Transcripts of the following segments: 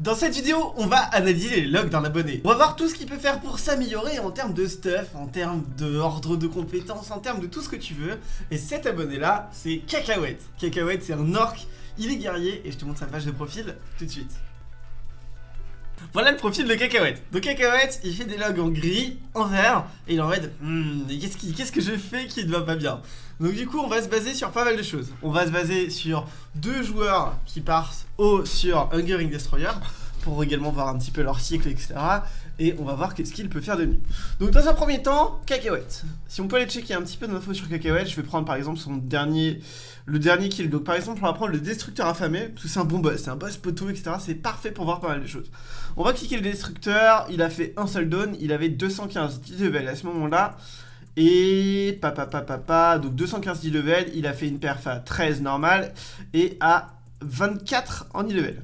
Dans cette vidéo, on va analyser les logs d'un abonné. On va voir tout ce qu'il peut faire pour s'améliorer en termes de stuff, en termes d'ordre de compétences, en termes de tout ce que tu veux. Et cet abonné-là, c'est Cacahuète. Cacahuète, c'est un orc, il est guerrier, et je te montre sa page de profil tout de suite. Voilà le profil de Cacahuète. Donc Cacahuète, il fait des logs en gris, en vert, et il en mode hmm, qu'est-ce que je fais qui ne va pas bien? Donc du coup, on va se baser sur pas mal de choses. On va se baser sur deux joueurs qui partent haut sur Hungering Destroyer, pour également voir un petit peu leur cycle, etc. Et on va voir qu'est-ce qu'il peut faire de mieux. Donc dans un premier temps, Cacahuète. Si on peut aller checker un petit peu d'infos sur Cacahuète, je vais prendre par exemple son dernier, le dernier kill. Donc par exemple, on va prendre le Destructeur affamé, parce que c'est un bon boss, c'est un boss poteau, etc. C'est parfait pour voir pas mal de choses. On va cliquer le Destructeur, il a fait un seul down, il avait 215 10 level à ce moment-là. Et papa papa papa, donc 215 10 level, il a fait une perf à 13 normal et à 24 en e-level.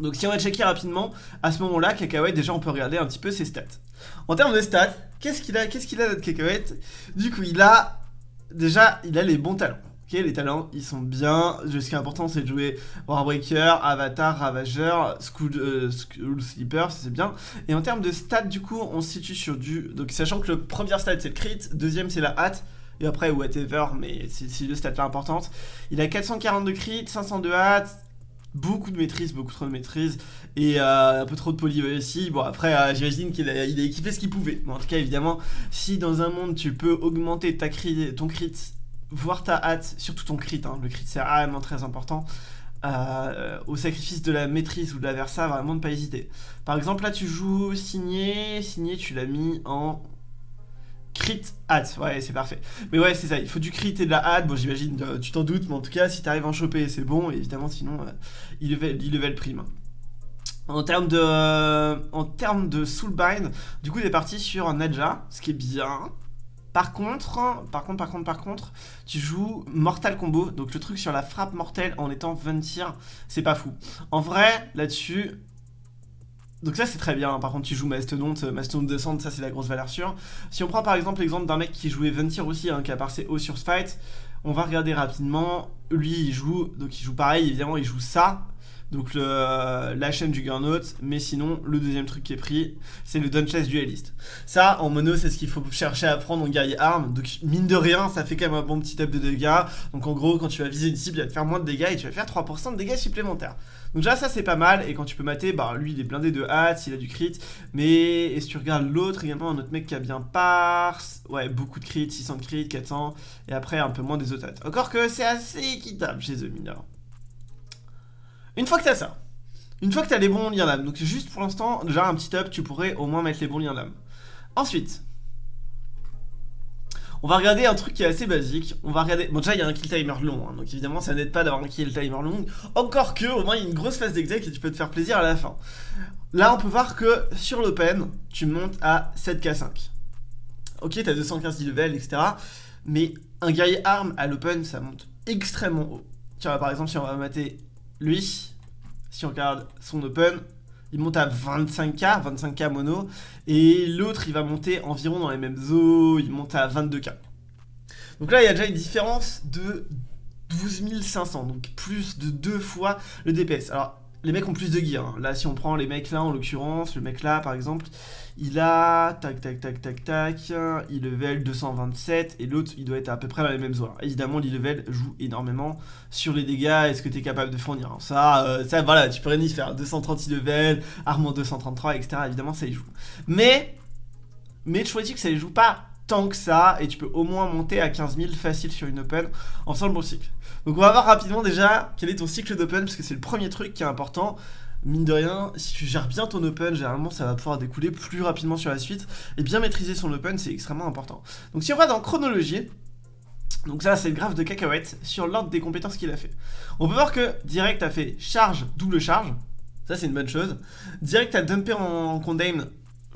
Donc si on va checker rapidement, à ce moment-là, Cacahuète, déjà on peut regarder un petit peu ses stats. En termes de stats, qu'est-ce qu'il a Qu'est-ce qu'il a notre Cacahuète? Du coup, il a déjà, il a les bons talents. Ok, les talents, ils sont bien. Ce qui est important, c'est de jouer Warbreaker, Avatar, Ravageur, School, euh, Sleeper, c'est bien. Et en termes de stats, du coup, on se situe sur du... Donc sachant que le premier stat, c'est le crit, deuxième, c'est la hâte, et après, whatever, mais c'est deux stats là importantes. Il a 440 de crit, 500 de hâte, beaucoup de maîtrise, beaucoup trop de maîtrise et euh, un peu trop de poly aussi. Bon après euh, j'imagine qu'il a, équipé ce qu'il pouvait. Mais en tout cas évidemment si dans un monde tu peux augmenter ta crit, ton crit, voire ta hâte, surtout ton crit, hein, le crit c'est vraiment très important. Euh, au sacrifice de la maîtrise ou de la versa, vraiment ne pas hésiter. Par exemple là tu joues signé, signé tu l'as mis en Crit hâte, ouais c'est parfait. Mais ouais c'est ça, il faut du crit et de la hâte, bon j'imagine euh, tu t'en doutes, mais en tout cas si t'arrives à en choper c'est bon, évidemment sinon euh, il, level, il level prime. En termes de, en termes de soulbind, du coup il est parti sur un Nadja, ce qui est bien. Par contre, par contre, par contre, par contre, tu joues Mortal Combo, donc le truc sur la frappe mortelle en étant 20 tirs, c'est pas fou. En vrai, là-dessus, donc ça c'est très bien, par contre tu joues Mastodonte, Mastodonte descente, ça c'est la grosse valeur sûre. Si on prend par exemple l'exemple d'un mec qui jouait Ventir aussi, hein, qui a passé haut sur Fight, on va regarder rapidement, lui il joue, donc il joue pareil, évidemment il joue ça, donc la chaîne du Gurnaut, mais sinon le deuxième truc qui est pris, c'est le Dunchess Duelist. Ça, en mono, c'est ce qu'il faut chercher à prendre en guerrier arme, donc mine de rien, ça fait quand même un bon petit up de dégâts, donc en gros, quand tu vas viser une cible, il va te faire moins de dégâts et tu vas faire 3% de dégâts supplémentaires. Donc déjà ça c'est pas mal, et quand tu peux mater, bah lui il est blindé de hâte, il a du crit, mais et si tu regardes l'autre, également un autre mec qui a bien par, ouais beaucoup de crit, 600 de crit, 400, et après un peu moins des autres Encore que c'est assez équitable chez eux mineurs. Une fois que t'as ça, une fois que t'as les bons liens d'âme, donc juste pour l'instant, déjà un petit up, tu pourrais au moins mettre les bons liens d'âme. Ensuite, on va regarder un truc qui est assez basique. On va regarder. Bon, déjà, il y a un kill timer long, hein, donc évidemment, ça n'aide pas d'avoir un kill timer long. Encore que, au moins, il y a une grosse phase d'exec et tu peux te faire plaisir à la fin. Là, on peut voir que sur l'open, tu montes à 7k5. Ok, t'as 215 level, etc. Mais un guerrier arme à l'open, ça monte extrêmement haut. Tiens, par exemple, si on va mater lui, si on regarde son open, il monte à 25k, 25k mono, et l'autre il va monter environ dans les mêmes eaux, il monte à 22k. Donc là il y a déjà une différence de 12 500, donc plus de deux fois le DPS. Alors les mecs ont plus de gear. Hein. Là, si on prend les mecs là, en l'occurrence, le mec là, par exemple, il a, tac, tac, tac, tac, tac, il level 227, et l'autre, il doit être à peu près dans les mêmes zones. Évidemment, l'e-level joue énormément sur les dégâts, est-ce que tu es capable de fournir hein. Ça, euh, ça, voilà, tu peux rien y faire. 230 level, armement 233, etc. Évidemment, ça y joue. Mais, mais je choisis que ça ne joue pas tant que ça, et tu peux au moins monter à 15 000 facile sur une open en faisant le bon cycle. Donc on va voir rapidement déjà quel est ton cycle d'open, parce que c'est le premier truc qui est important. Mine de rien, si tu gères bien ton open, généralement ça va pouvoir découler plus rapidement sur la suite, et bien maîtriser son open, c'est extrêmement important. Donc si on va dans chronologie, donc ça c'est le graphe de cacahuète sur l'ordre des compétences qu'il a fait. On peut voir que direct a fait charge, double charge, ça c'est une bonne chose. Direct a dumpé en condamn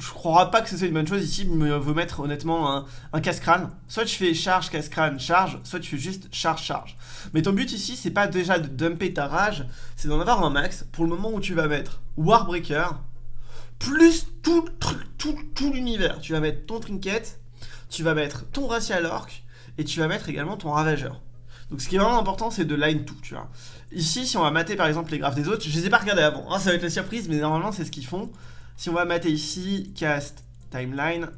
je crois pas que ce soit une bonne chose ici, mais veut mettre honnêtement un, casse-crâne. Soit tu fais charge, casse-crâne, charge, soit tu fais juste charge, charge. Mais ton but ici, c'est pas déjà de dumper ta rage, c'est d'en avoir un max pour le moment où tu vas mettre Warbreaker, plus tout truc, tout, tout l'univers. Tu vas mettre ton trinket, tu vas mettre ton racial orc, et tu vas mettre également ton ravageur. Donc ce qui est vraiment important, c'est de line tout, tu vois. Ici, si on va mater par exemple les graphes des autres, je les ai pas regardés avant, hein, ça va être la surprise, mais normalement c'est ce qu'ils font. Si on va mater ici, cast, timeline,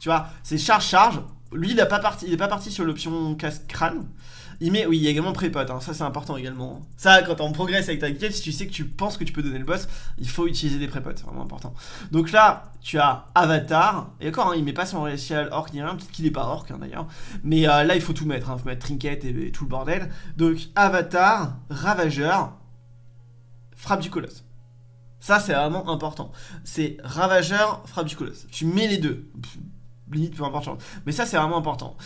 tu vois, c'est charge-charge. Lui, il n'est pas, parti, pas parti sur l'option cast crâne. Il met, oui, il y a également pré-pot, hein, ça c'est important également. Ça, quand on progresse avec ta guilde, si tu sais que tu penses que tu peux donner le boss, il faut utiliser des pré-pots, c'est vraiment important. Donc là, tu as Avatar, et d'accord, hein, il met pas son racial orc ni rien, peut-être qu'il est pas orc hein, d'ailleurs, mais euh, là il faut tout mettre, il faut mettre trinket et, tout le bordel. Donc Avatar, Ravageur, frappe du colosse. Ça c'est vraiment important. C'est Ravageur, frappe du colosse. Tu mets les deux. limite peu importe. Mais ça c'est vraiment important.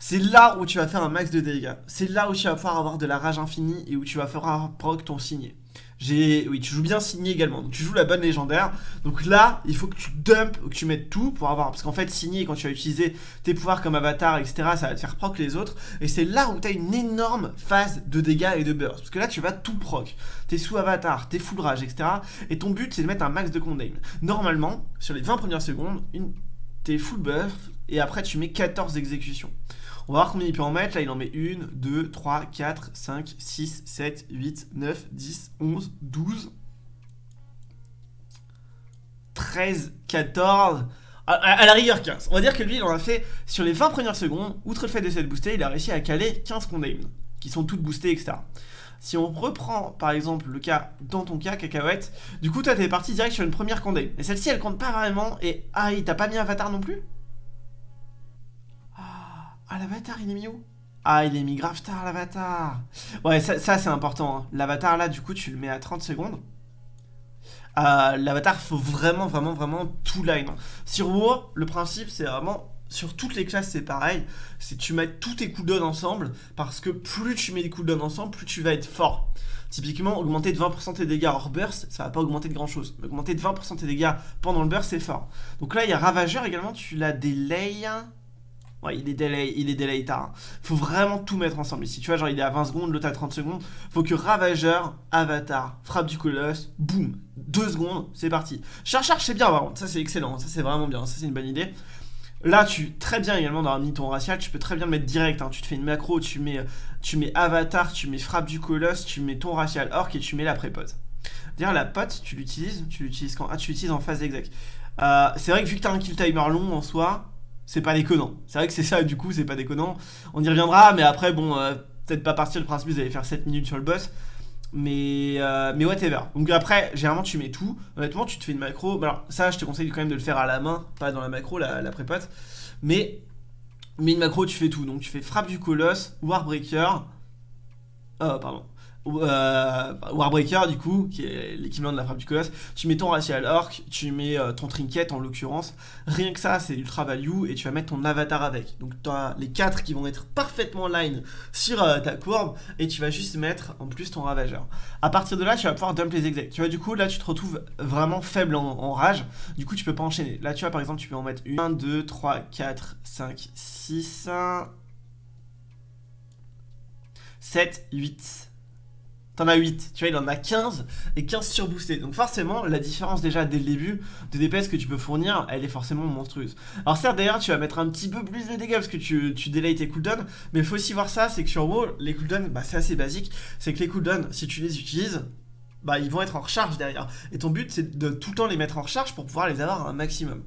C'est là où tu vas faire un max de dégâts. C'est là où tu vas pouvoir avoir de la rage infinie et où tu vas faire proc ton signé. Oui, tu joues bien signé également. Donc tu joues la bonne légendaire. Donc là, il faut que tu dumps, que tu mettes tout pour avoir. Parce qu'en fait, signé, quand tu vas utiliser tes pouvoirs comme avatar, etc., ça va te faire proc les autres. Et c'est là où tu as une énorme phase de dégâts et de burst. Parce que là, tu vas tout proc. T'es sous avatar, t'es full rage, etc. Et ton but, c'est de mettre un max de condamn. Normalement, sur les 20 premières secondes, une... t'es full buff. Et après, tu mets 14 exécutions. On va voir combien il peut en mettre. Là, il en met 1, 2, 3, 4, 5, 6, 7, 8, 9, 10, 11, 12, 13, 14... À, la rigueur 15. On va dire que lui, il en a fait sur les 20 premières secondes, outre le fait de s'être boosté, il a réussi à caler 15 condamnes, qui sont toutes boostées, etc. Si on reprend par exemple le cas, dans ton cas, cacahuète, du coup toi t'es parti direct sur une première condamne. Et celle-ci elle compte pas vraiment, et ah, il t'a pas mis avatar non plus? Ah, l'avatar, il est mis où? Ah, il est mis grave tard, l'avatar. Ouais, ça, c'est important. Hein. L'avatar, là, du coup, tu le mets à 30 secondes. Euh, l'avatar, faut vraiment, vraiment, vraiment tout line. Sur WoW, le principe, c'est vraiment... Sur toutes les classes, c'est pareil. C'est tu mets tous tes cooldowns ensemble. Parce que plus tu mets des cooldowns ensemble, plus tu vas être fort. Typiquement, augmenter de 20% tes dégâts hors burst, ça va pas augmenter de grand chose. augmenter de 20% tes dégâts pendant le burst, c'est fort. Donc là, il y a Ravageur également, tu l'as delay. Ouais, il est delay, il est delay tard. Faut vraiment tout mettre ensemble ici. Tu vois, genre il est à 20 secondes, l'autre à 30 secondes. Faut que Ravageur, Avatar, Frappe du Colosse, boum, 2 secondes, c'est parti. Charge, c'est bien, par. Ça, c'est excellent. Ça, c'est vraiment bien. Ça, c'est une bonne idée. Là, tu très bien également dans un ton racial, tu peux très bien le mettre direct. Hein. Tu te fais une macro, tu mets, Avatar, tu mets Frappe du Colosse, tu mets ton racial orc et tu mets la prépose. D'ailleurs, la pote, tu l'utilises, tu l'utilises quand Ah, tu l'utilises en phase exec. Euh, c'est vrai que vu que tu as un kill timer long en soi, c'est pas déconnant. C'est vrai que c'est ça, du coup, c'est pas déconnant. On y reviendra, mais après, bon, euh, peut-être pas partir le principe, vous allez faire 7 minutes sur le boss. Mais, euh, mais whatever. Donc après, généralement, tu mets tout. Honnêtement, tu te fais une macro. Alors, ça, je te conseille quand même de le faire à la main, pas dans la macro, la, la prépote. Mais, mais une macro, tu fais tout. Donc, tu fais frappe du colosse, Warbreaker. Oh, pardon Warbreaker du coup, qui est l'équivalent de la frappe du colosse, tu mets ton racial orc, tu mets euh, ton trinket en l'occurrence, rien que ça c'est ultra value et tu vas mettre ton avatar avec. Donc tu as les 4 qui vont être parfaitement line sur euh, ta courbe et tu vas juste mettre en plus ton ravageur. À partir de là tu vas pouvoir dump les execs. Tu vois du coup là tu te retrouves vraiment faible en, rage, du coup tu peux pas enchaîner. Là tu vois par exemple tu peux en mettre 1, 2, 3, 4, 5, 6, 7, 8 T'en as 8, tu vois, il en a 15 et 15 surboostés. Donc forcément, la différence déjà dès le début de DPS que tu peux fournir, elle est forcément monstrueuse. Alors certes, d'ailleurs, tu vas mettre un petit peu plus de dégâts parce que tu, tu tes cooldowns, mais il faut aussi voir ça, c'est que sur WoW, les cooldowns, bah, c'est assez basique. C'est que les cooldowns, si tu les utilises, bah, ils vont être en recharge derrière. Et ton but, c'est de tout le temps les mettre en recharge pour pouvoir les avoir un maximum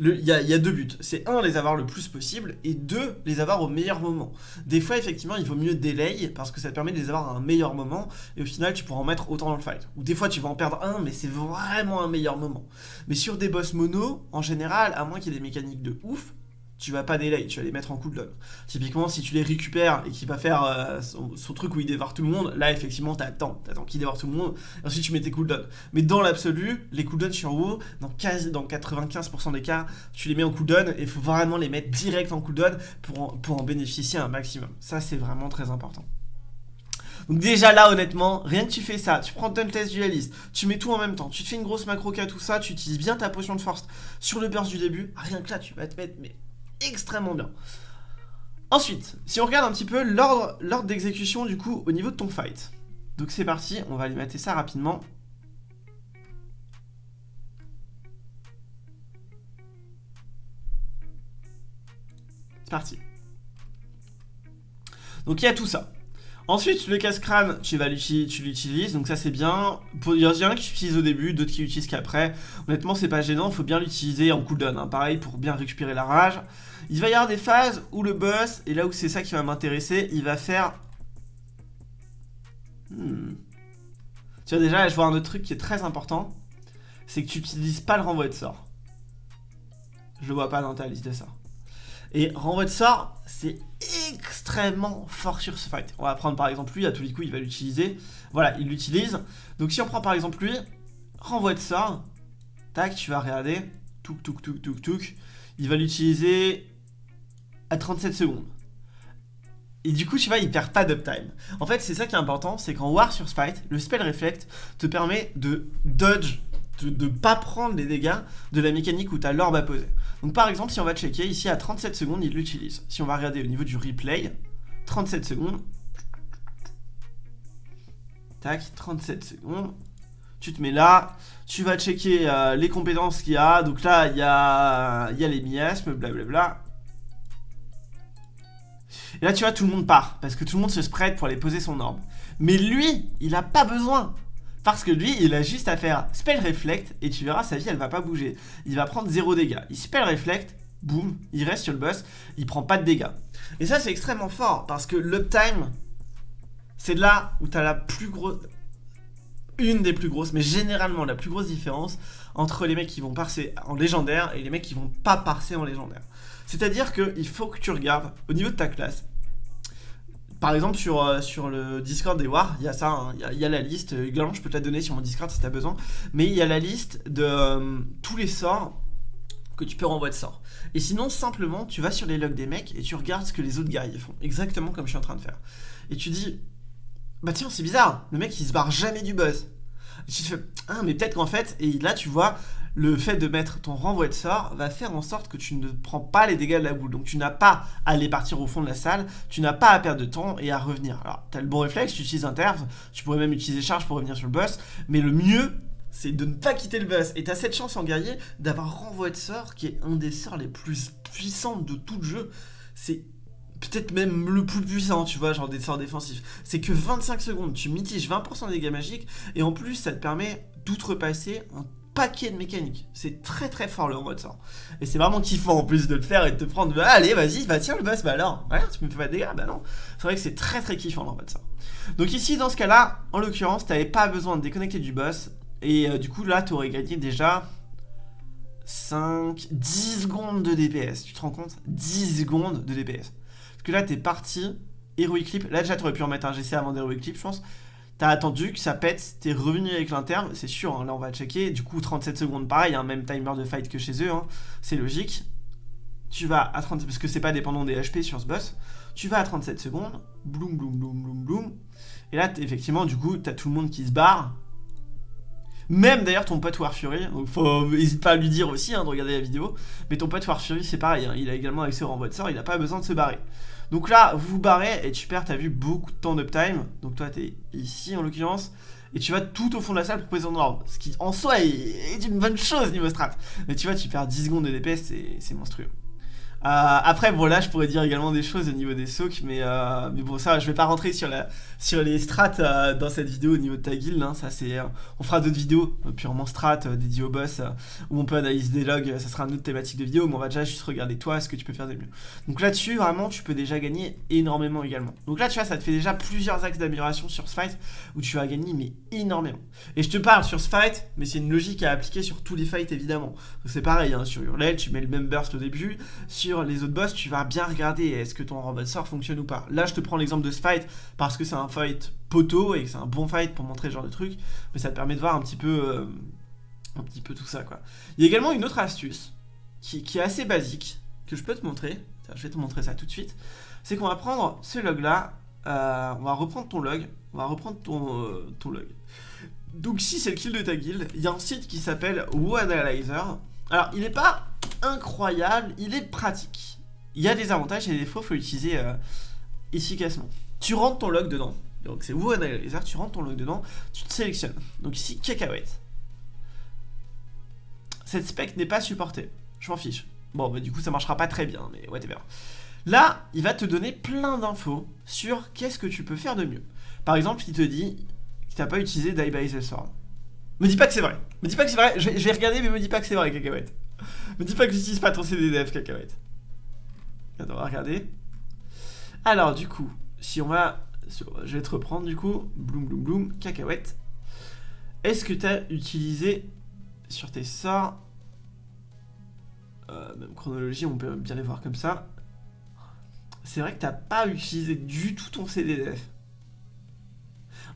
il y, a deux buts. C'est un, les avoir le plus possible, et deux, les avoir au meilleur moment. Des fois, effectivement, il vaut mieux delay, parce que ça te permet de les avoir à un meilleur moment, et au final, tu pourras en mettre autant dans le fight. Ou des fois, tu vas en perdre un, mais c'est vraiment un meilleur moment. Mais sur des boss mono, en général, à moins qu'il y ait des mécaniques de ouf, tu vas pas delay, tu vas les mettre en cooldown. Typiquement, si tu les récupères et qu'il va faire euh, son, truc où il dévore tout le monde, là, effectivement, t'attends, t'attends qu'il dévore tout le monde, et ensuite tu mets tes cooldowns. Mais dans l'absolu, les cooldowns sur WoW, dans, quasi, dans 95% des cas, tu les mets en cooldown, et il faut vraiment les mettre direct en cooldown pour en, pour en bénéficier un maximum. Ça, c'est vraiment très important. Donc déjà là honnêtement, rien que tu fais ça, tu prends ton test dualiste, tu mets tout en même temps, tu te fais une grosse macro tout ça, tu utilises bien ta potion de force sur le burst du début, rien que là tu vas te mettre extrêmement bien. Ensuite, si on regarde un petit peu l'ordre d'exécution du coup au niveau de ton fight. Donc c'est parti, on va aller ça rapidement. C'est parti. Donc il y a tout ça. Ensuite, le casse-crâne, tu vas l'utilises, donc ça c'est bien. Il y en a qui l'utilisent au début, d'autres qui l'utilisent qu'après. Honnêtement, c'est pas gênant, il faut bien l'utiliser en cooldown, hein. pareil, pour bien récupérer la rage. Il va y avoir des phases où le boss, et là où c'est ça qui va m'intéresser, il va faire... Hmm. Tu vois déjà, je vois un autre truc qui est très important, c'est que tu n'utilises pas le renvoi de sort. Je le vois pas dans ta liste de sorts. Et renvoi de sort, c'est extrêmement fort sur ce fight. On va prendre par exemple lui, à tous les coups il va l'utiliser. Voilà, il l'utilise. Donc si on prend par exemple lui, renvoi de sort, tac, tu vas regarder, touk touk touk touk touk, il va l'utiliser à 37 secondes. Et du coup, tu vois, il perd pas d'uptime. En fait, c'est ça qui est important, c'est qu'en War sur Fight, le Spell Reflect te permet de dodge de ne pas prendre les dégâts de la mécanique où tu as l'orbe à poser. Donc par exemple, si on va checker, ici à 37 secondes, il l'utilise. Si on va regarder au niveau du replay, 37 secondes. Tac, 37 secondes. Tu te mets là, tu vas checker euh, les compétences qu'il y a. Donc là, il y a, y a les miasmes, blablabla. Et là, tu vois, tout le monde part, parce que tout le monde se spread pour aller poser son orbe. Mais lui, il n'a pas besoin. Parce que lui, il a juste à faire Spell Reflect et tu verras, sa vie, elle va pas bouger. Il va prendre 0 dégâts. Il Spell Reflect, boum, il reste sur le boss, il prend pas de dégâts. Et ça, c'est extrêmement fort parce que l'uptime, c'est là où tu as la plus grosse... Une des plus grosses, mais généralement la plus grosse différence entre les mecs qui vont passer en légendaire et les mecs qui vont pas passer en légendaire. C'est-à-dire qu'il faut que tu regardes au niveau de ta classe, par exemple, sur, euh, sur le Discord des War, il y a ça, hein. il y, a la liste. Également, je peux te la donner sur mon Discord si tu as besoin. Mais il y a la liste de euh, tous les sorts que tu peux renvoyer de sorts. Et sinon, simplement, tu vas sur les logs des mecs et tu regardes ce que les autres guerriers font. Exactement comme je suis en train de faire. Et tu dis, bah tiens, c'est bizarre, le mec il se barre jamais du buzz. Et tu te fais, ah, mais peut-être qu'en fait, et là tu vois, le fait de mettre ton renvoi de sort va faire en sorte que tu ne prends pas les dégâts de la boule. Donc tu n'as pas à aller partir au fond de la salle, tu n'as pas à perdre de temps et à revenir. Alors tu as le bon réflexe, tu utilises interve, tu pourrais même utiliser charge pour revenir sur le boss, mais le mieux c'est de ne pas quitter le boss. Et tu as cette chance en guerrier d'avoir renvoi de sort qui est un des sorts les plus puissants de tout le jeu. C'est peut-être même le plus puissant, tu vois, genre des sorts défensifs. C'est que 25 secondes, tu mitiges 20% des dégâts magiques, et en plus, ça te permet d'outrepasser un paquet de mécaniques. C'est très très fort le mode sort. Et c'est vraiment kiffant en plus de le faire et de te prendre, bah, allez, vas-y, bah tiens le boss, bah alors, tu me fais pas de dégâts, bah non. C'est vrai que c'est très très kiffant le mode sort. Donc ici, dans ce cas-là, en l'occurrence, t'avais pas besoin de déconnecter du boss, et euh, du coup là, t'aurais gagné déjà 5, 10 secondes de DPS. Tu te rends compte? 10 secondes de DPS. Parce que là, t'es parti, Heroic Clip, là déjà t'aurais pu en mettre un GC avant d'Heroic Clip, je pense. T'as attendu que ça pète, t'es revenu avec l'interne, c'est sûr, hein, là on va checker. Du coup, 37 secondes, pareil, hein, même timer de fight que chez eux, hein, c'est logique. Tu vas à 30 parce que c'est pas dépendant des HP sur ce boss. Tu vas à 37 secondes, bloum, bloum, bloum, bloum, bloum. Et là, effectivement, du coup, t'as tout le monde qui se barre. Même d'ailleurs ton pote War Fury, donc faut, n'hésite pas à lui dire aussi de regarder la vidéo. Mais ton pote War Fury, c'est pareil, il a également accès au renvoi de sort, il a pas besoin de se barrer. Donc là, vous vous barrez et tu perds, t'as vu, beaucoup de temps d'uptime. Donc toi, t'es ici en l'occurrence. Et tu vas tout au fond de la salle pour poser ton ordre. Ce qui en soi est, une bonne chose niveau strat. Mais tu vois, tu perds 10 secondes de DPS, c'est monstrueux. Euh, après, bon, là, je pourrais dire également des choses au niveau des soaks, mais, euh, mais bon, ça, je vais pas rentrer sur, la, sur les strats euh, dans cette vidéo au niveau de ta guild. Hein, ça, c'est, on fera d'autres vidéos purement strat dédiées au boss où on peut analyser des logs. Ça sera une autre thématique de vidéo, mais on va déjà juste regarder toi ce que tu peux faire de mieux. Donc là-dessus, vraiment, tu peux déjà gagner énormément également. Donc là, tu vois, ça te fait déjà plusieurs axes d'amélioration sur ce fight où tu vas gagner, mais énormément. Et je te parle sur ce fight, mais c'est une logique à appliquer sur tous les fights évidemment. C'est pareil, hein, sur Hurlel, tu mets le même burst au début. Les autres boss, tu vas bien regarder est-ce que ton de sort fonctionne ou pas. Là, je te prends l'exemple de ce fight parce que c'est un fight poteau et que c'est un bon fight pour montrer ce genre de truc, mais ça te permet de voir un petit peu, euh, un petit peu tout ça quoi. Il y a également une autre astuce qui, est assez basique que je peux te montrer. Je vais te montrer ça tout de suite. C'est qu'on va prendre ce log là, euh, on va reprendre ton log, on va reprendre ton, euh, ton log. Donc si c'est le kill de ta guild, il y a un site qui s'appelle WoAnalyzer. Alors il n'est pas incroyable, il est pratique. Il y a des avantages et des défauts, faut l'utiliser euh, efficacement. Tu rentres ton log dedans. Donc c'est vous analyzer, tu rentres ton log dedans, tu te sélectionnes. Donc ici, cacahuète. Cette spec n'est pas supportée. Je m'en fiche. Bon, bah du coup, ça marchera pas très bien, mais whatever. Là, il va te donner plein d'infos sur qu'est-ce que tu peux faire de mieux. Par exemple, il te dit que tu n'as pas utilisé Die by the Sword. Me dis pas que c'est vrai. Me dis pas que c'est vrai. Je vais, regarder, mais me dis pas que c'est vrai, cacahuète. Me dis pas que j'utilise pas ton CDDF, cacahuète. Attends, on va regarder. Alors, du coup, si on va... Je vais te reprendre, du coup. Bloom, bloom, bloom, cacahuète. Est-ce que tu as utilisé sur tes sorts... Euh, même chronologie, on peut bien les voir comme ça. C'est vrai que t'as pas utilisé du tout ton CDDF.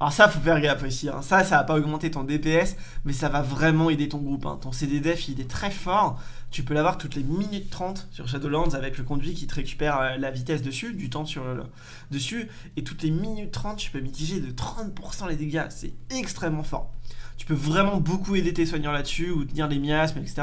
Alors ça, faut faire gaffe aussi. Hein. Ça, ça va pas augmenter ton DPS, mais ça va vraiment aider ton groupe. Hein. Ton CDDF, il est très fort. Tu peux l'avoir toutes les minutes 30 sur Shadowlands avec le conduit qui te récupère euh, la vitesse dessus, du temps sur le, dessus. Et toutes les minutes 30, tu peux mitiger de 30% les dégâts. C'est extrêmement fort tu peux vraiment beaucoup aider tes soignants là-dessus, ou tenir des miasmes, etc.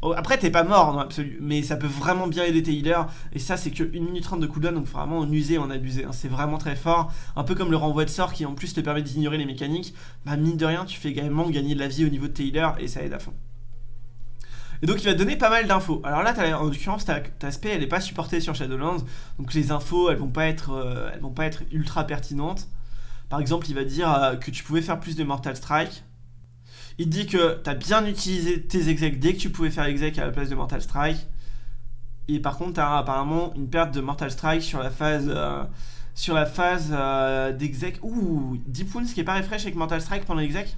Oh, après, t'es pas mort dans l'absolu, mais ça peut vraiment bien aider tes healers, et ça, c'est que 1 minute 30 de cooldown, donc vraiment en user, en abuser. Hein. C'est vraiment très fort, un peu comme le renvoi de sort qui en plus te permet d'ignorer les mécaniques. Bah, mine de rien, tu fais également gagner de la vie au niveau de tes healers, et ça aide à fond. Et donc il va te donner pas mal d'infos. Alors là, en l'occurrence, ta, aspect, elle n'est pas supportée sur Shadowlands, donc les infos, elles vont pas être, euh, elles vont pas être ultra pertinentes. Par exemple, il va dire euh, que tu pouvais faire plus de Mortal Strike, il dit que tu as bien utilisé tes execs dès que tu pouvais faire exec à la place de Mortal Strike. Et par contre, tu as apparemment une perte de Mortal Strike sur la phase, euh, sur la phase euh, d'exec. Ouh, Deep Wounds qui est pas refresh avec Mortal Strike pendant l'exec.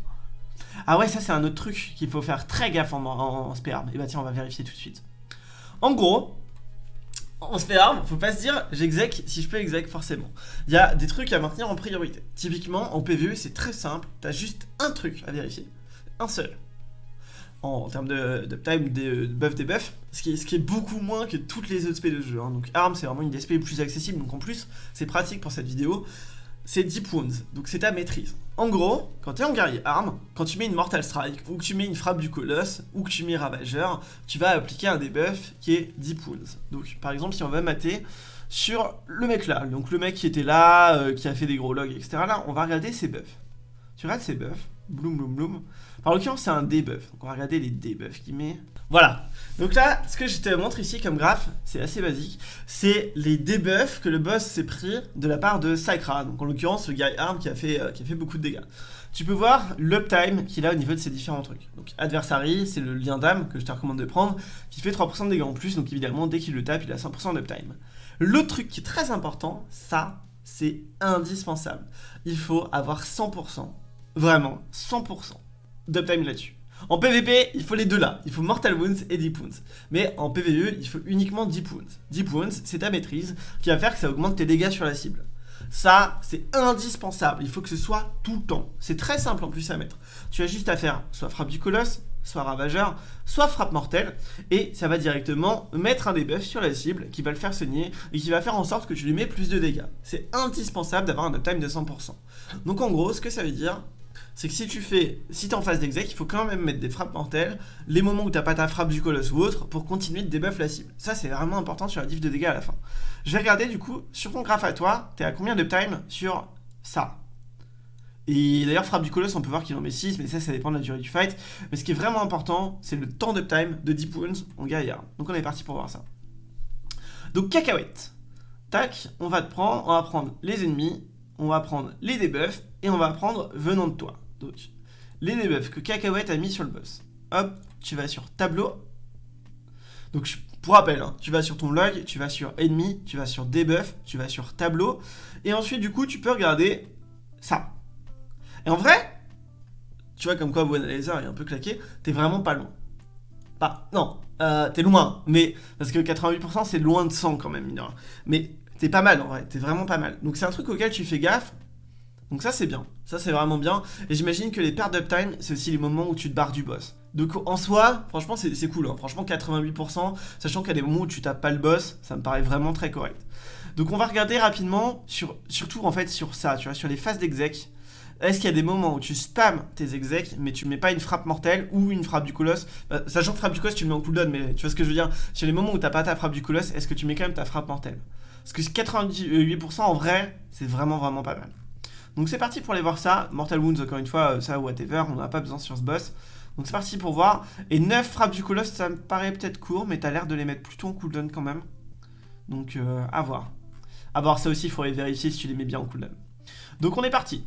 Ah ouais, ça c'est un autre truc qu'il faut faire très gaffe en, en, Et bah tiens, on va vérifier tout de suite. En gros, en Spearm, faut pas se dire j'exec si je peux exec forcément. Il y a des trucs à maintenir en priorité. Typiquement, en PvE, c'est très simple. T'as juste un truc à vérifier un seul. En, termes de, time, de, buff, ce qui, est, beaucoup moins que toutes les autres SP de jeu. Hein. Donc ARM, c'est vraiment une des SP plus accessibles, donc en plus, c'est pratique pour cette vidéo. C'est Deep Wounds, donc c'est ta maîtrise. En gros, quand tu es en guerrier arme, quand tu mets une Mortal Strike, ou que tu mets une frappe du colosse, ou que tu mets Ravageur, tu vas appliquer un debuff qui est Deep Wounds. Donc par exemple, si on va mater sur le mec là, donc le mec qui était là, euh, qui a fait des gros logs, etc. Là, on va regarder ses buffs. Tu regardes ses buffs, bloom bloom bloom. En l'occurrence, c'est un debuff. Donc on va regarder les debuffs qu'il met. Voilà. Donc là, ce que je te montre ici comme graphe, c'est assez basique. C'est les debuffs que le boss s'est pris de la part de Sakra. Donc en l'occurrence, le guy arm qui a fait, euh, qui a fait beaucoup de dégâts. Tu peux voir l'uptime qu'il a au niveau de ces différents trucs. Donc adversary, c'est le lien d'âme que je te recommande de prendre, qui fait 3% de dégâts en plus. Donc évidemment, dès qu'il le tape, il a 100% d'uptime. L'autre truc qui est très important, ça, c'est indispensable. Il faut avoir 100%, vraiment 100% d'uptime là-dessus. En PvP, il faut les deux là. Il faut Mortal Wounds et Deep Wounds. Mais en PvE, il faut uniquement Deep Wounds. Deep Wounds, c'est ta maîtrise qui va faire que ça augmente tes dégâts sur la cible. Ça, c'est indispensable. Il faut que ce soit tout le temps. C'est très simple en plus à mettre. Tu as juste à faire soit frappe du colosse, soit ravageur, soit frappe mortelle, et ça va directement mettre un debuff sur la cible qui va le faire saigner et qui va faire en sorte que tu lui mets plus de dégâts. C'est indispensable d'avoir un uptime de 100%. Donc en gros, ce que ça veut dire, c'est que si tu fais, si t'es en phase d'exec, il faut quand même mettre des frappes mortelles, les moments où t'as pas ta frappe du colosse ou autre, pour continuer de debuff la cible. Ça, c'est vraiment important sur la diff de dégâts à la fin. Je vais regarder du coup, sur ton graphe à toi, t'es à combien de time sur ça? Et d'ailleurs, frappe du colosse, on peut voir qu'il en met 6, mais ça, ça dépend de la durée du fight. Mais ce qui est vraiment important, c'est le temps d'uptime de Deep Wounds en Gaïa. Donc on est parti pour voir ça. Donc cacahuète. Tac, on va te prendre, on va prendre les ennemis, on va prendre les debuffs, et on va prendre venant de toi. Donc, les debuffs que Cacahuète a mis sur le boss. Hop, tu vas sur tableau. Donc, pour rappel, hein, tu vas sur ton log, tu vas sur ennemi, tu vas sur debuff, tu vas sur tableau. Et ensuite, du coup, tu peux regarder ça. Et en vrai, tu vois comme quoi One Laser est un peu claqué, t'es vraiment pas loin. Pas, non, euh, t'es loin, mais parce que 88% c'est loin de 100 quand même, Mais t'es pas mal en vrai, t'es vraiment pas mal. Donc c'est un truc auquel tu fais gaffe, donc ça c'est bien, ça c'est vraiment bien. Et j'imagine que les pertes d'uptime, c'est aussi les moments où tu te barres du boss. Donc en soi, franchement c'est cool, hein. franchement 88%, sachant qu'il y a des moments où tu tapes pas le boss, ça me paraît vraiment très correct. Donc on va regarder rapidement, sur, surtout en fait sur ça, tu vois, sur les phases d'exec. Est-ce qu'il y a des moments où tu spams tes execs, mais tu mets pas une frappe mortelle ou une frappe du colosse? Euh, Sachant que frappe du colosse, tu le mets en cooldown, mais tu vois ce que je veux dire? Sur les moments où t'as pas ta frappe du colosse, est-ce que tu mets quand même ta frappe mortelle? Parce que 98% en vrai, c'est vraiment vraiment pas mal. Donc c'est parti pour aller voir ça. Mortal Wounds, encore une fois, euh, ça, whatever, on n'a pas besoin sur ce boss. Donc c'est parti pour voir. Et 9 frappes du colosse, ça me paraît peut-être court, mais t'as l'air de les mettre plutôt en cooldown quand même. Donc euh, à voir. À voir ça aussi, il faudrait vérifier si tu les mets bien en cooldown. Donc on est parti.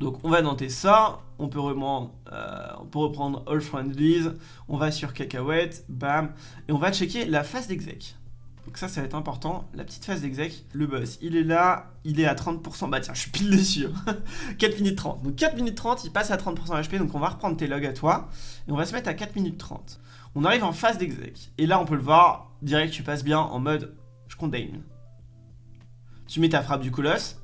Donc on va noter ça, on peut, reprendre, euh, on peut reprendre All Friendlies, on va sur Cacahuète, bam, et on va checker la phase d'exec. Donc ça, ça va être important, la petite phase d'exec, le boss, il est là, il est à 30%, bah tiens, je suis pile dessus, 4 minutes 30, donc 4 minutes 30, il passe à 30% HP, donc on va reprendre tes logs à toi, et on va se mettre à 4 minutes 30. On arrive en phase d'exec, et là on peut le voir, direct tu passes bien en mode, je contain. Tu mets ta frappe du colosse,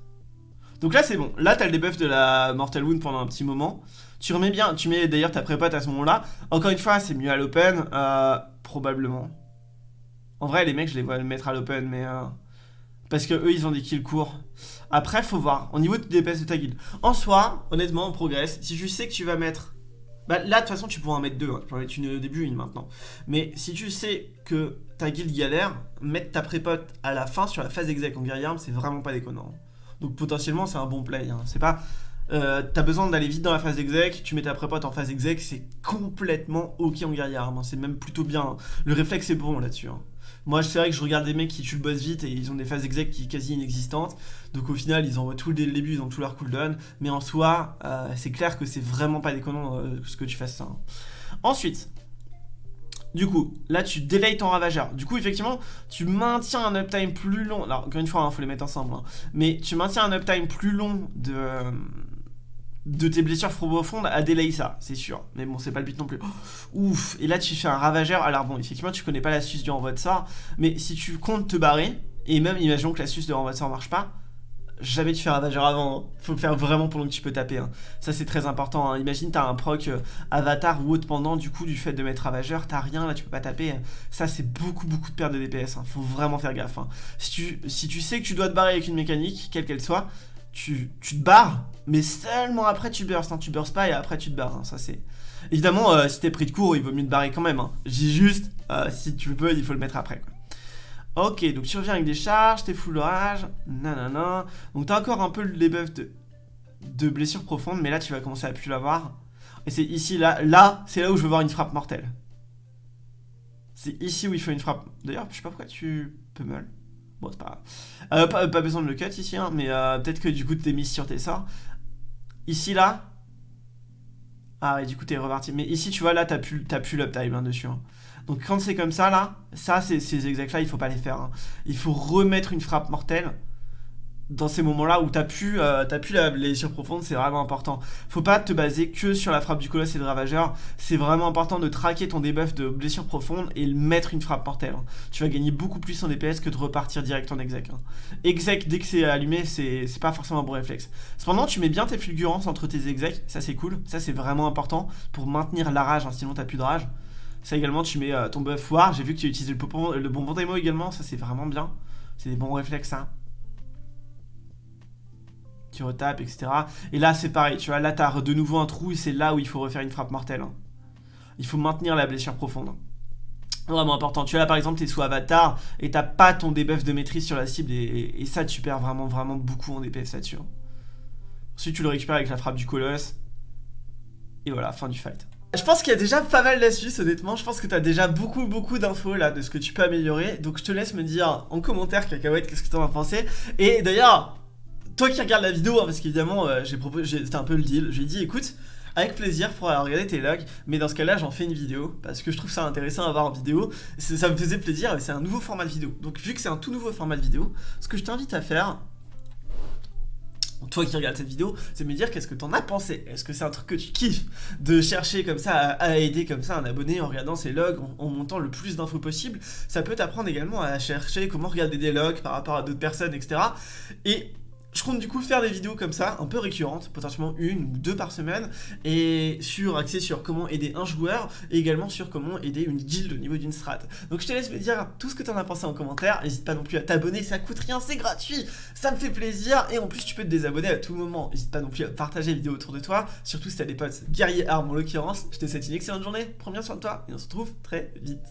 donc là c'est bon, là t'as le debuff de la Mortal Wound pendant un petit moment. Tu remets bien, tu mets d'ailleurs ta prépote à ce moment-là. Encore une fois, c'est mieux à l'open, euh, probablement. En vrai, les mecs, je les vois le mettre à l'open, mais... Euh, parce que eux, ils ont des kills courts. Après, faut voir, au niveau de DPS de ta guilde. En soi, honnêtement, on progresse. Si tu sais que tu vas mettre... Bah là, de toute façon, tu pourras en mettre deux. Hein. Tu peux en mettre une au début, une maintenant. Mais si tu sais que ta guilde galère, mettre ta prépote à la fin sur la phase exec en guerrier c'est vraiment pas déconnant. Donc potentiellement, c'est un bon play. Hein. C'est pas... Euh, t'as besoin d'aller vite dans la phase exec, tu mets ta prépote en phase exec, c'est complètement ok en guerrier arme, hein. c'est même plutôt bien. Le réflexe est bon là-dessus. Hein. Moi, c'est vrai que je regarde des mecs qui tuent le boss vite et ils ont des phases exec qui sont quasi inexistantes. Donc au final, ils envoient tout dès le début, ils ont tout leur cooldown. Mais en soi, euh, c'est clair que c'est vraiment pas déconnant euh, ce que tu fasses ça. Ensuite, du coup, là tu délayes ton ravageur. Du coup, effectivement, tu maintiens un uptime plus long. Alors, encore une fois, il hein, faut les mettre ensemble. Hein. Mais tu maintiens un uptime plus long de, de tes blessures profondes à ça, c'est sûr. Mais bon, c'est pas le but non plus. ouf Et là, tu fais un ravageur. Alors bon, effectivement, tu connais pas l'astuce du renvoi de sort. Mais si tu comptes te barrer, et même imaginons que l'astuce de renvoi de sort marche pas, jamais tu fais ravageur avant. Hein. Faut le faire vraiment pendant que tu peux taper. Hein. Ça, c'est très important. Hein. Imagine, t'as un proc euh, avatar ou autre pendant, du coup, du fait de mettre ravageur, t'as rien, là, tu peux pas taper. Ça, c'est beaucoup, beaucoup de perte de DPS. Faut vraiment faire gaffe. Si, tu, si tu sais que tu dois te barrer avec une mécanique, quelle qu'elle soit, tu, te barres, mais seulement après tu burst. Tu burst pas et après tu te barres. Ça, c'est. Évidemment, euh, si t'es pris de court, il vaut mieux te barrer quand même. J'ai juste, euh, si tu peux, il faut le mettre après. Quoi. Ok, donc tu reviens avec des charges, t'es full orage, nanana. Donc t'as encore un peu les buffs de, de blessures profondes, mais là tu vas commencer à plus l'avoir. Et c'est ici, là, là, c'est là où je veux voir une frappe mortelle. C'est ici où il faut une frappe. D'ailleurs, je sais pas pourquoi tu peux mal. Bon, c'est pas grave. Euh, pas, besoin de le cut ici, hein, mais euh, peut-être que du coup t'es mis sur tes sorts. Ici, là. Ah ouais, du coup t'es reparti. Mais ici, tu vois, là, t'as plus, l'uptime hein, dessus. Hein. Donc quand c'est comme ça, là, ça, ces exacts-là, il faut pas les faire. Hein. Il faut remettre une frappe mortelle dans ces moments-là où t'as pu, euh, pu la blessure profonde, c'est vraiment important. Faut pas te baser que sur la frappe du colosse et de ravageur. C'est vraiment important de traquer ton debuff de blessure profonde et mettre une frappe mortelle. Hein. Tu vas gagner beaucoup plus en DPS que de repartir direct en exec. Hein. Exec, dès que c'est allumé, c'est pas forcément un bon réflexe. Cependant, tu mets bien tes fulgurances entre tes execs, ça c'est cool. Ça c'est vraiment important pour maintenir la rage, hein, sinon t'as plus de rage. Ça également, tu mets euh, ton buff war. J'ai vu que tu utilises le, le bonbon démo également. Ça, c'est vraiment bien. C'est des bons réflexes, ça. Tu retapes, etc. Et là, c'est pareil. Tu vois, là, t'as de nouveau un trou et c'est là où il faut refaire une frappe mortelle. Hein. Il faut maintenir la blessure profonde. Vraiment important. Tu vois, là, par exemple, t'es sous avatar et t'as pas ton debuff de maîtrise sur la cible. Et, ça, tu perds vraiment, vraiment beaucoup en DPS là-dessus. Hein. Ensuite, tu le récupères avec la frappe du colosse. Et voilà, fin du fight. Je pense qu'il y a déjà pas mal d'astuces honnêtement, je pense que tu as déjà beaucoup beaucoup d'infos là de ce que tu peux améliorer, donc je te laisse me dire en commentaire cacahuète qu'est-ce que tu en as pensé, et d'ailleurs, toi qui regardes la vidéo, hein, parce qu'évidemment euh, j'ai proposé, c'était un peu le deal, j'ai dit écoute, avec plaisir pour regarder tes logs, mais dans ce cas là j'en fais une vidéo, parce que je trouve ça intéressant à voir en vidéo, ça me faisait plaisir, et c'est un nouveau format de vidéo, donc vu que c'est un tout nouveau format de vidéo, ce que je t'invite à faire, toi qui regardes cette vidéo, c'est me dire qu'est-ce que t'en as pensé? Est-ce que c'est un truc que tu kiffes de chercher comme ça à, aider comme ça un abonné en regardant ses logs, en, montant le plus d'infos possible? Ça peut t'apprendre également à chercher comment regarder des logs par rapport à d'autres personnes, etc. Et je compte du coup faire des vidéos comme ça, un peu récurrentes, potentiellement une ou deux par semaine, et sur axé sur comment aider un joueur, et également sur comment aider une guilde au niveau d'une strat. Donc je te laisse me dire tout ce que tu en as pensé en commentaire, n'hésite pas non plus à t'abonner, ça coûte rien, c'est gratuit, ça me fait plaisir, et en plus tu peux te désabonner à tout moment, n'hésite pas non plus à partager la vidéo autour de toi, surtout si t'as des potes guerriers armes en l'occurrence, je te souhaite une excellente journée, prends bien soin de toi, et on se retrouve très vite.